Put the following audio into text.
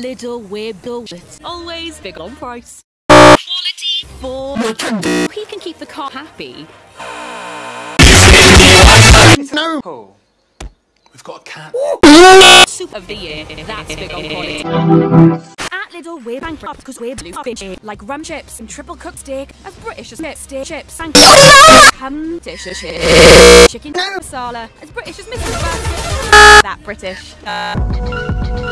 Lidl weird bullshit. Always big on price. Quality. For he can keep the car happy. No. Oh. We've got a cat. Soup of the year. That's big on quality. At Lidl we're bankrupt because we're blue fish like rum chips and triple cooked steak of British as steak chips and ham dish chicken masala as British as Mrs. That British. Uh,